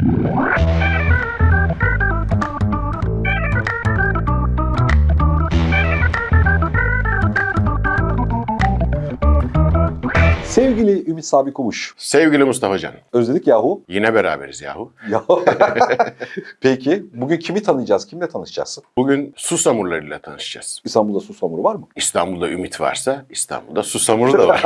Música Sevgili Ümit Sabi Kumuş, Sevgili Mustafa Can, özledik yahu. yine beraberiz yahu. Ya. Peki, bugün kimi tanıyacağız, kimle tanışacağız? Bugün susamurlarıyla tanışacağız. İstanbul'da susamuru var mı? İstanbul'da ümit varsa İstanbul'da susamuru da var.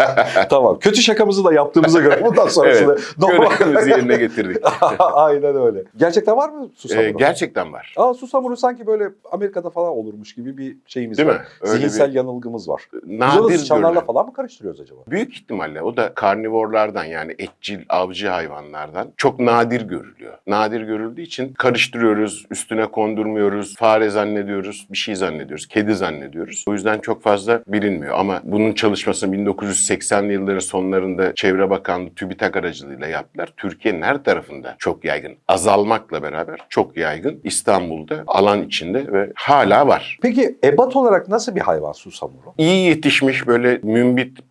tamam, kötü şakamızı da yaptığımıza göre bundan sonrasında normal. Görevimizi yerine getirdik. Aynen öyle. Gerçekten var mı susamuru? Ee, gerçekten var. Aa, susamuru sanki böyle Amerika'da falan olurmuş gibi bir şeyimiz Değil var. mi? Öyle Zihinsel bir yanılgımız var. Nadir görülen. falan mı karıştırıyoruz acaba? Büyük ihtimalle o da karnivorlardan yani etçil, avcı hayvanlardan çok nadir görülüyor. Nadir görüldüğü için karıştırıyoruz, üstüne kondurmuyoruz, fare zannediyoruz, bir şey zannediyoruz, kedi zannediyoruz. O yüzden çok fazla bilinmiyor ama bunun çalışmasını 1980'li yılların sonlarında Çevre Bakanlığı TÜBİTAK aracılığıyla yaptılar. Türkiye'nin her tarafında çok yaygın. Azalmakla beraber çok yaygın. İstanbul'da alan içinde ve hala var. Peki ebat olarak nasıl bir hayvan susamuru? İyi yetişmiş böyle mümbit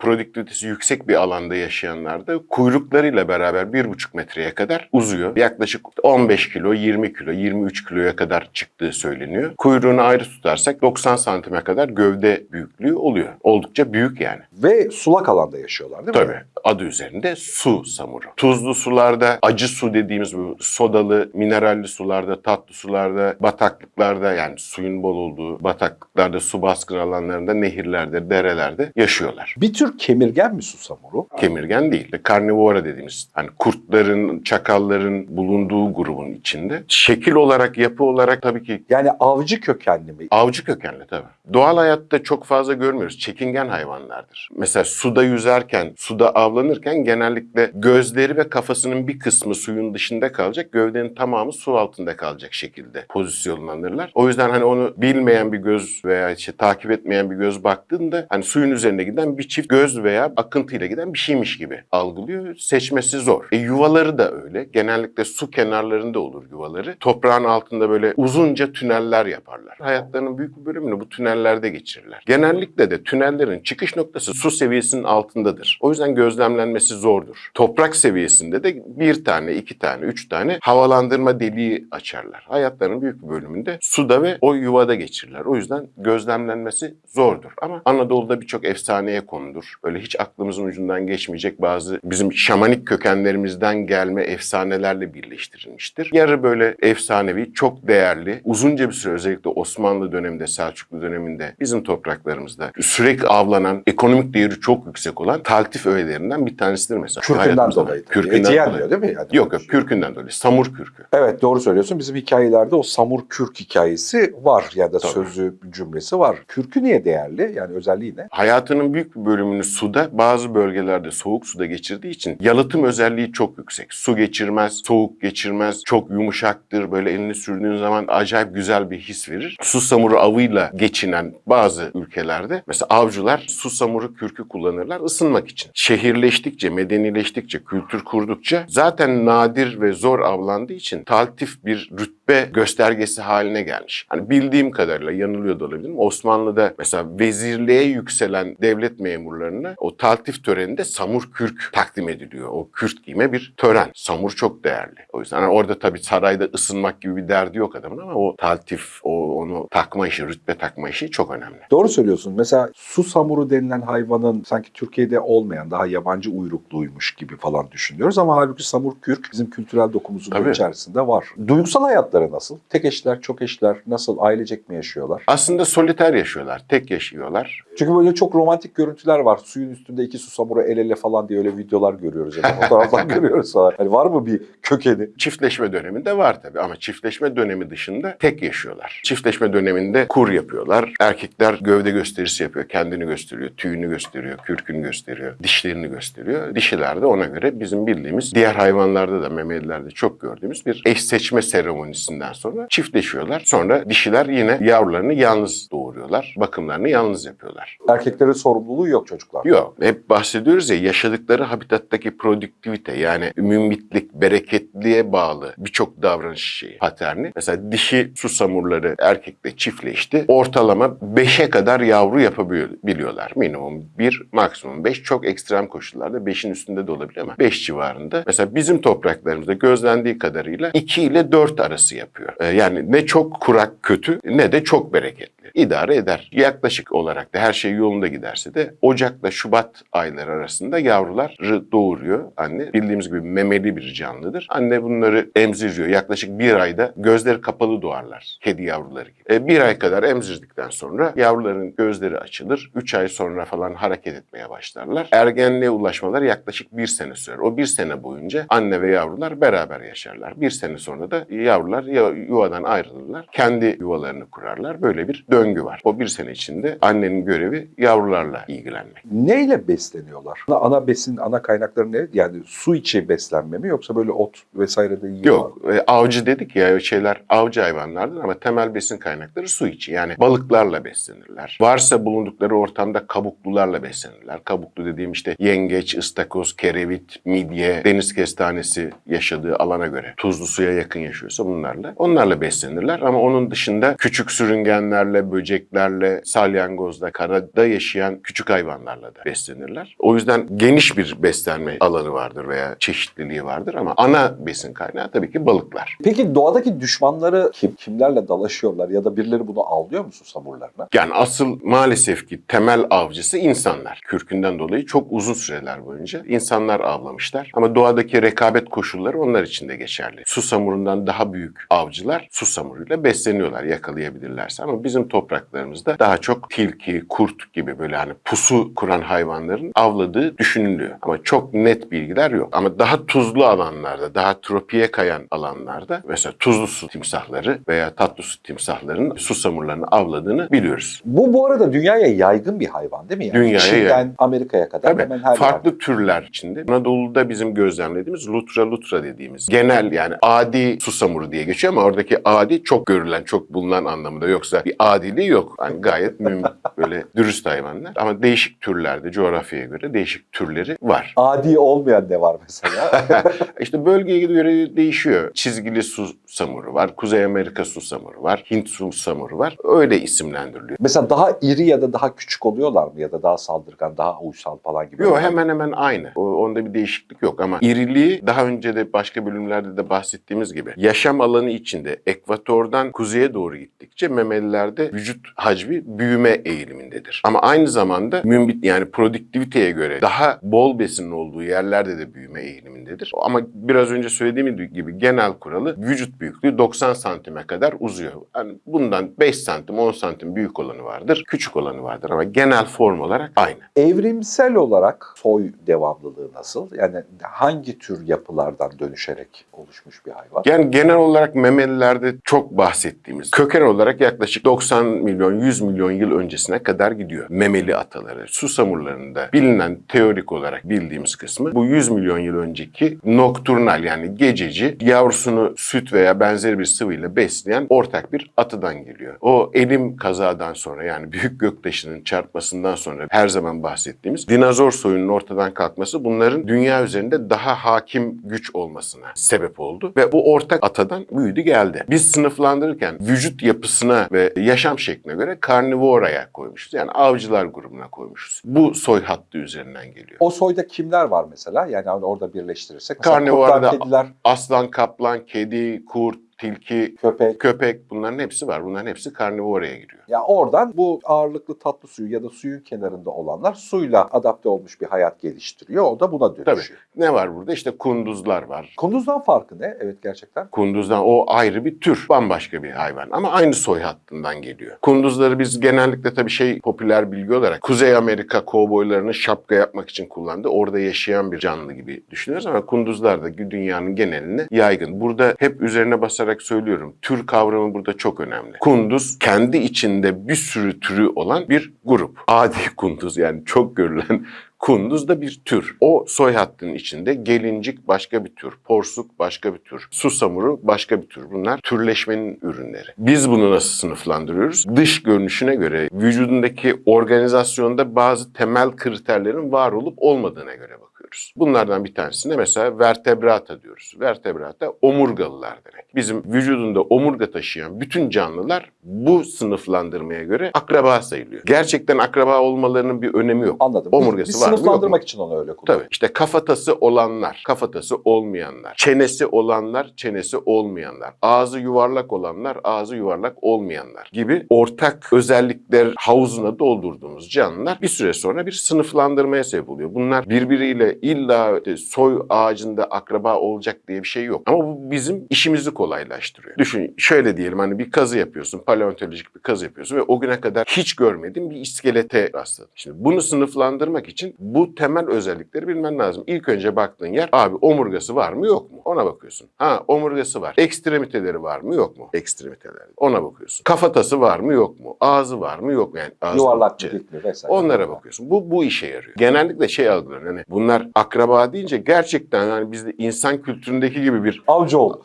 produktivitesi yüksek bir alanda yaşayanlarda kuyruklarıyla beraber bir buçuk metreye kadar uzuyor. Yaklaşık 15 kilo, 20 kilo, 23 kiloya kadar çıktığı söyleniyor. Kuyruğunu ayrı tutarsak 90 santime kadar gövde büyüklüğü oluyor. Oldukça büyük yani. Ve sulak alanda yaşıyorlar değil mi? Tabii. Adı üzerinde su samuru. Tuzlu sularda, acı su dediğimiz bu sodalı, mineralli sularda, tatlı sularda, bataklıklarda yani suyun bol olduğu bataklıklarda, su baskın alanlarında, nehirlerde, derelerde yaşıyorlar. Bir tür kemirgen mi susamuru? Kemirgen değil. Karnivora dediğimiz hani kurtların, çakalların bulunduğu grubun içinde. Şekil olarak, yapı olarak tabii ki Yani avcı kökenli mi? Avcı kökenli tabii. Doğal hayatta çok fazla görmüyoruz. Çekingen hayvanlardır. Mesela suda yüzerken, suda avlanırken genellikle gözleri ve kafasının bir kısmı suyun dışında kalacak. Gövdenin tamamı su altında kalacak şekilde pozisyonlanırlar. O yüzden hani onu bilmeyen bir göz veya işte takip etmeyen bir göz baktığında hani suyun üzerinde giden bir çift göz veya akıntıyla giden bir şeymiş gibi algılıyor. Seçmesi zor. E yuvaları da öyle. Genellikle su kenarlarında olur yuvaları. Toprağın altında böyle uzunca tüneller yaparlar. Hayatlarının büyük bir bölümünü bu tünellerde geçirirler. Genellikle de tünellerin çıkış noktası su seviyesinin altındadır. O yüzden gözlemlenmesi zordur. Toprak seviyesinde de bir tane, iki tane, üç tane havalandırma deliği açarlar. Hayatlarının büyük bir bölümünde suda ve o yuvada geçirirler. O yüzden gözlemlenmesi zordur. Ama Anadolu'da birçok efsaneye konudur. Böyle hiç aklımızın ucundan geçmeyecek bazı bizim şamanik kökenlerimizden gelme efsanelerle birleştirilmiştir. Yarı böyle efsanevi, çok değerli, uzunca bir süre özellikle Osmanlı döneminde, Selçuklu döneminde bizim topraklarımızda sürekli avlanan, ekonomik değeri çok yüksek olan taltif öğelerinden bir tanesidir mesela. Kürkünden dolayı. Kürkünden Eti yenmiyor dolayı. değil mi? Yani Yok yok kürkünden dolayı. Samur kürkü. Evet doğru söylüyorsun. Bizim hikayelerde o samur kürk hikayesi var ya da Tabii. sözü cümlesi var. Kürkü niye değerli? Yani özelliği ne? Hayatının büyük bir bölümünü suda, bazı bölgelerde soğuk suda geçirdiği için yalıtım özelliği çok yüksek. Su geçirmez, soğuk geçirmez, çok yumuşaktır. Böyle elini sürdüğün zaman acayip güzel bir his verir. Su samuru avıyla geçinen bazı ülkelerde mesela avcılar su samuru kürkü kullanırlar ısınmak için. Şehirleştikçe, medenileştikçe, kültür kurdukça zaten nadir ve zor avlandığı için taltif bir rütbe göstergesi haline gelmiş. Hani bildiğim kadarıyla yanılıyor da olabilirim. Osmanlı'da mesela vezirliğe yükselen devlet memurlarına o taltif töreninde samur kürk takdim ediliyor. O kürk giyme bir tören. Samur çok değerli. O yüzden hani orada tabii sarayda ısınmak gibi bir derdi yok adamın ama o taltif, o onu takma işi, rütbe takma işi çok önemli. Doğru söylüyorsun. Mesela su samuru denilen hayvanın sanki Türkiye'de olmayan daha yabancı uyrukluymuş gibi falan düşünüyoruz ama halbuki samur kürk bizim kültürel dokumuzun Tabii. içerisinde var. Duygusal hayatları nasıl? Tek eşler, çok eşler nasıl? Ailecek mi yaşıyorlar? Aslında soliter yaşıyorlar, tek yaşıyorlar. Çünkü böyle çok romantik görüntüler var. Suyun üstünde iki susamuru el ele falan diye öyle videolar görüyoruz ya da fotoğraflar görüyoruz falan. Hani var mı bir kökeni? Çiftleşme döneminde var tabii ama çiftleşme dönemi dışında tek yaşıyorlar. Çiftleşme döneminde kur yapıyorlar. Erkekler gövde gösterisi yapıyor. Kendini gösteriyor, tüyünü gösteriyor, kürkünü gösteriyor, dişlerini gösteriyor. Dişiler de ona göre bizim bildiğimiz diğer hayvanlarda da memelilerde çok gördüğümüz bir eş seçme seremonisinden sonra çiftleşiyorlar. Sonra dişiler yine yavrularını yalnız doğuruyorlar. Bakımlarını yalnız yapıyorlar. Erkeklerin sorumluluğu yok çocuklar. Yok. Hep bahsediyoruz ya yaşadıkları habitattaki produktivite yani mümbitlik, bereket bereketliğe bağlı birçok davranış şeyi paterni. Mesela dişi susamurları erkekle çiftleşti. Ortalama 5'e kadar yavru yapabiliyorlar. Minimum 1, maksimum 5. Çok ekstrem koşullarda 5'in üstünde de olabilir ama 5 civarında. Mesela bizim topraklarımızda gözlendiği kadarıyla 2 ile 4 arası yapıyor. Ee, yani ne çok kurak kötü ne de çok bereketli. İdare eder. Yaklaşık olarak da her şey yolunda giderse de Ocak'la Şubat ayları arasında yavruları doğuruyor anne. Bildiğimiz gibi memeli bir canlıdır. Anne bunları emziriyor. Yaklaşık bir ayda gözleri kapalı doğarlar. Kedi yavruları gibi. E, bir ay kadar emzirdikten sonra yavruların gözleri açılır. Üç ay sonra falan hareket etmeye başlarlar. Ergenliğe ulaşmalar yaklaşık bir sene sürer. O bir sene boyunca anne ve yavrular beraber yaşarlar. Bir sene sonra da yavrular ya- yuvadan ayrılırlar. Kendi yuvalarını kurarlar. Böyle bir döngü var. O bir sene içinde annenin görevi yavrularla ilgilenmek. Neyle besleniyorlar? Ana, besin, ana kaynakları ne? Yani su içi beslenme mi yoksa böyle ot vesaire de yiyorlar? Yok, e, avcı dedik ya şeyler avcı hayvanlardır ama temel besin kaynakları su içi. Yani balıklarla beslenirler. Varsa bulundukları ortamda kabuklularla beslenirler. Kabuklu dediğim işte yengeç, ıstakoz, kerevit, midye, deniz kestanesi yaşadığı alana göre tuzlu suya yakın yaşıyorsa bunlarla. Onlarla beslenirler ama onun dışında küçük sürüngenlerle, böceklerle, salyangozla, karada yaşayan küçük hayvanlarla da beslenirler. O yüzden geniş bir beslenme alanı vardır veya çeşitliliği vardır ama ana besin kaynağı tabii ki balıklar. Peki doğadaki düşmanları kim, kimlerle dalaşıyorlar ya da birileri bunu avlıyor mu susamurlarına? Yani asıl maalesef ki temel avcısı insanlar. Kürkünden dolayı çok uzun süreler boyunca insanlar avlamışlar. Ama doğadaki rekabet koşulları onlar için de geçerli. Susamurundan daha büyük avcılar susamuruyla besleniyorlar yakalayabilirlerse. Ama bizim topraklarımızda daha çok tilki, kurt gibi böyle hani pusu kuran hayvanların avladığı düşünülüyor. Ama çok net bilgiler yok. Ama daha tuzlu alanlarda, daha tropiye kayan alanlarda mesela tuzlu su timsahları veya tatlı su timsahlarının susamurlarını avladığını biliyoruz. Bu bu arada dünyaya yaygın bir hayvan değil mi? Yani Dünyaya Çin'den yaygın. Amerika'ya kadar Tabii hemen her farklı yerde. türler içinde. Anadolu'da bizim gözlemlediğimiz lutra lutra dediğimiz genel yani adi susamuru diye geçiyor ama oradaki adi çok görülen, çok bulunan anlamında yoksa bir adiliği yok. Yani gayet müm böyle dürüst hayvanlar ama değişik türlerde coğrafyaya göre değişik türleri var. Adi olmayan ne var mesela? İşte bölgeye göre değişiyor. Çizgili susamuru var, Kuzey Amerika susamuru var, Hint susamuru var. Öyle isimlendiriliyor. mesela daha iri ya da daha küçük oluyorlar mı ya da daha saldırgan, daha uysal falan gibi? Yok hemen hemen aynı. O, onda bir değişiklik yok ama iriliği daha önce de başka bölümlerde de bahsettiğimiz gibi yaşam alanı içinde ekvatordan kuzeye doğru gittikçe memelilerde vücut hacmi büyüme eğilimindedir. Ama aynı zamanda mümbit yani produktiviteye göre daha bol besinin olduğu yerlerde de büyüme eğilimindedir. Ama biraz önce söylediğim gibi genel kuralı vücut büyüklüğü 90 santime kadar uzuyor. Yani bundan 5 santim 10 santim büyük olanı vardır, küçük olanı vardır ama genel form olarak aynı. Evrimsel olarak soy devamlılığı nasıl? Yani hangi tür yapılardan dönüşerek oluşmuş bir hayvan? Yani genel olarak memelilerde çok bahsettiğimiz köken olarak yaklaşık 90 milyon 100 milyon yıl öncesine kadar gidiyor. Memeli ataları, susamurlarında bilinen teorik olarak bildiğimiz kısmı bu 100 milyon yıl önceki nokturnal yani gececi yavrusunu süt veya benzeri bir sıvıyla besleyen ortak bir atıdan geliyor. O elim kazadan sonra yani büyük göktaşının çarpmasından sonra her zaman bahsettiğimiz dinozor soyunun ortadan kalkması bunların dünya üzerinde daha hakim güç olmasına sebep oldu ve bu ortak atadan büyüdü geldi. Biz sınıflandırırken vücut yapısına ve yaşam şekline göre karnivoraya koymuşuz. Yani avcılar grubuna koymuşuz. Bu soy hattı üzerinden geliyor. O soyda kimler var mesela? Yani orada birleştirirsek. Kediler, Aslan, kaplan, kedi, kurt, curto tilki, köpek. köpek bunların hepsi var. Bunların hepsi karnivoraya giriyor. Ya oradan bu ağırlıklı tatlı suyu ya da suyun kenarında olanlar suyla adapte olmuş bir hayat geliştiriyor. O da buna dönüşüyor. Ne var burada? İşte kunduzlar var. Kunduzdan farkı ne? Evet gerçekten. Kunduzdan o ayrı bir tür, bambaşka bir hayvan ama aynı soy hattından geliyor. Kunduzları biz genellikle tabii şey popüler bilgi olarak Kuzey Amerika kovboylarını şapka yapmak için kullandı. Orada yaşayan bir canlı gibi düşünüyoruz ama kunduzlar da dünyanın geneline yaygın. Burada hep üzerine basarak söylüyorum. Tür kavramı burada çok önemli. Kunduz kendi içinde bir sürü türü olan bir grup. Adi kunduz yani çok görülen Kunduz da bir tür. O soy hattının içinde gelincik başka bir tür, porsuk başka bir tür, susamuru başka bir tür. Bunlar türleşmenin ürünleri. Biz bunu nasıl sınıflandırıyoruz? Dış görünüşüne göre vücudundaki organizasyonda bazı temel kriterlerin var olup olmadığına göre bakıyoruz. Yapıyoruz. Bunlardan bir tanesine mesela vertebrata diyoruz. Vertebrata omurgalılar demek. Bizim vücudunda omurga taşıyan bütün canlılar bu sınıflandırmaya göre akraba sayılıyor. Gerçekten akraba olmalarının bir önemi yok. Anladım. Omurgası bir, var mı, sınıflandırmak için onu öyle kullan. Tabii işte kafatası olanlar, kafatası olmayanlar, çenesi olanlar, çenesi olmayanlar, ağzı yuvarlak olanlar, ağzı yuvarlak olmayanlar gibi ortak özellikler havuzuna doldurduğumuz canlılar bir süre sonra bir sınıflandırmaya sebep oluyor. Bunlar birbiriyle illa işte soy ağacında akraba olacak diye bir şey yok. Ama bu bizim işimizi kolaylaştırıyor. Düşün şöyle diyelim hani bir kazı yapıyorsun, paleontolojik bir kazı yapıyorsun ve o güne kadar hiç görmediğin bir iskelete rastladın. Şimdi bunu sınıflandırmak için bu temel özellikleri bilmen lazım. İlk önce baktığın yer abi omurgası var mı yok mu? Ona bakıyorsun. Ha omurgası var. Ekstremiteleri var mı yok mu? Ekstremiteleri. Ona bakıyorsun. Kafatası var mı yok mu? Ağzı var mı yok mu? Yani ağzı Yuvarlak mı. Onlara bakıyorsun. Bu bu işe yarıyor. Genellikle şey algılanıyor. Hani bunlar akraba deyince gerçekten yani bizde insan kültüründeki gibi bir Avcıoğlu.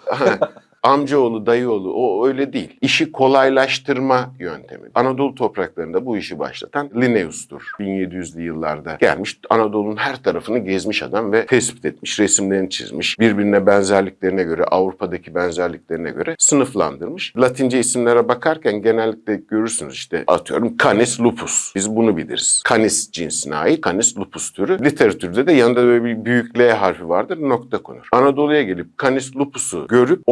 Amcaoğlu, dayıoğlu o öyle değil. İşi kolaylaştırma yöntemi. Anadolu topraklarında bu işi başlatan Linnaeus'tur. 1700'lü yıllarda gelmiş. Anadolu'nun her tarafını gezmiş adam ve tespit etmiş, resimlerini çizmiş. Birbirine benzerliklerine göre, Avrupa'daki benzerliklerine göre sınıflandırmış. Latince isimlere bakarken genellikle görürsünüz işte atıyorum Canis lupus. Biz bunu biliriz. Canis cinsine ait Canis lupus türü. Literatürde de yanında böyle bir büyük L harfi vardır, nokta konur. Anadolu'ya gelip Canis lupus'u görüp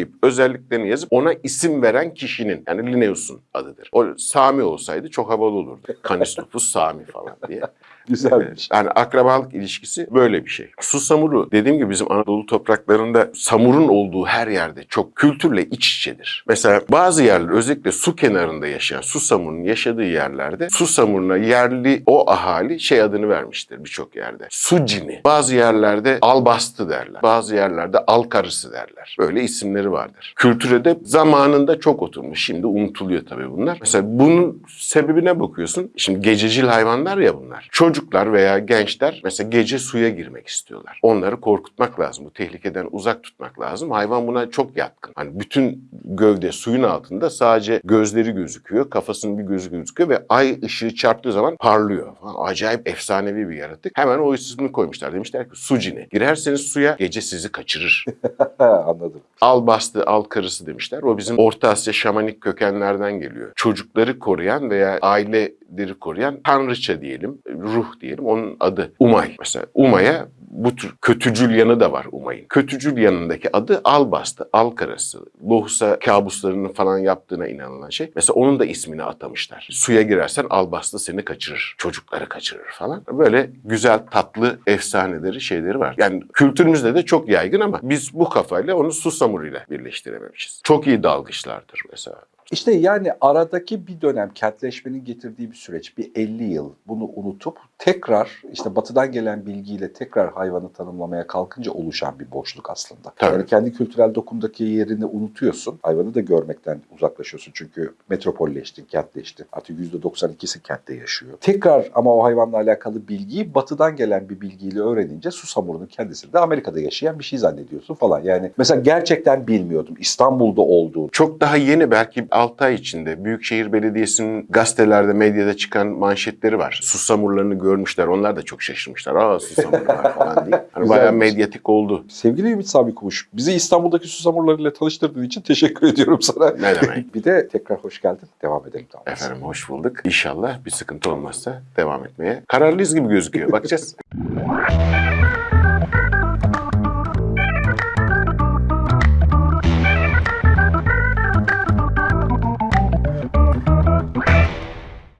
onaylayıp özelliklerini yazıp ona isim veren kişinin yani Linnaeus'un adıdır. O Sami olsaydı çok havalı olurdu. Canis lupus Sami falan diye. Güzelmiş. Yani akrabalık ilişkisi böyle bir şey. Susamuru dediğim gibi bizim Anadolu topraklarında samurun olduğu her yerde çok kültürle iç içedir. Mesela bazı yerler özellikle su kenarında yaşayan susamurun yaşadığı yerlerde susamuruna yerli o ahali şey adını vermiştir birçok yerde. Su cini. Bazı yerlerde albastı derler. Bazı yerlerde al karısı derler. Böyle isimleri vardır. Kültüre de zamanında çok oturmuş. Şimdi unutuluyor tabii bunlar. Mesela bunun sebebine bakıyorsun. Şimdi gececil hayvanlar ya bunlar. Çocuklar veya gençler mesela gece suya girmek istiyorlar. Onları korkutmak lazım. Bu tehlikeden uzak tutmak lazım. Hayvan buna çok yatkın. Hani bütün gövde suyun altında sadece gözleri gözüküyor. Kafasının bir gözü gözüküyor ve ay ışığı çarptığı zaman parlıyor. Falan. Acayip efsanevi bir yaratık. Hemen o ismini koymuşlar. Demişler ki su cini. Girerseniz suya gece sizi kaçırır. Anladım. al bastı, al karısı demişler. O bizim Orta Asya şamanik kökenlerden geliyor. Çocukları koruyan veya aileleri koruyan tanrıça diyelim, ruh diyelim. Onun adı Umay. Mesela Umay'a bu tür kötücül yanı da var Umay'ın. Kötücül yanındaki adı Albastı, Al karısı. Lohusa kabuslarının falan yaptığına inanılan şey. Mesela onun da ismini atamışlar. Suya girersen Albastı seni kaçırır. Çocukları kaçırır falan. Böyle güzel tatlı efsaneleri şeyleri var. Yani kültürümüzde de çok yaygın ama biz bu kafayla onu susamuruyla birleştirememişiz. Çok iyi dalgıçlardır mesela. İşte yani aradaki bir dönem kentleşmenin getirdiği bir süreç, bir 50 yıl bunu unutup tekrar işte batıdan gelen bilgiyle tekrar hayvanı tanımlamaya kalkınca oluşan bir boşluk aslında. Tabii. Yani kendi kültürel dokundaki yerini unutuyorsun. Hayvanı da görmekten uzaklaşıyorsun çünkü metropolleştin, kentleştin. Artık %92'si kentte yaşıyor. Tekrar ama o hayvanla alakalı bilgiyi batıdan gelen bir bilgiyle öğrenince susamurunun kendisi de Amerika'da yaşayan bir şey zannediyorsun falan. Yani mesela gerçekten bilmiyordum İstanbul'da olduğunu. Çok daha yeni belki 6 ay içinde Büyükşehir Belediyesi'nin gazetelerde, medyada çıkan manşetleri var. Susamurlarını görmüşler. Onlar da çok şaşırmışlar. Aa susamurlar falan diye. Hani bayağı medyatik oldu. Sevgili Ümit Sami Kumuş, bizi İstanbul'daki susamurlarıyla tanıştırdığın için teşekkür ediyorum sana. Ne demek? Bir de tekrar hoş geldin. Devam edelim. Tamam. Efendim hoş bulduk. İnşallah bir sıkıntı olmazsa devam etmeye kararlıyız gibi gözüküyor. Bakacağız.